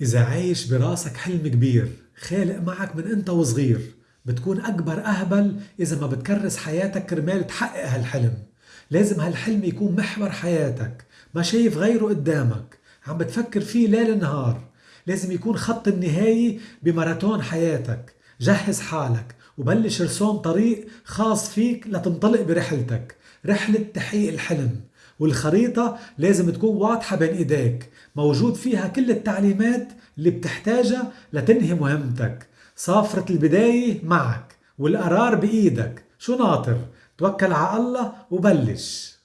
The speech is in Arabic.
إذا عايش براسك حلم كبير خالق معك من أنت وصغير بتكون أكبر أهبل إذا ما بتكرس حياتك كرمال تحقق هالحلم. لازم هالحلم يكون محور حياتك ما شايف غيره قدامك. عم بتفكر فيه ليل نهار. لازم يكون خط النهاية بماراثون حياتك. جهز حالك وبلش رسوم طريق خاص فيك لتنطلق برحلتك. رحلة تحقيق الحلم. والخريطة لازم تكون واضحة بين إيديك. موجود فيها كل التعليمات اللي بتحتاجها لتنهي مهمتك. صافرة البداية معك والقرار بإيدك. شو ناطر؟ توكل على الله وبلش.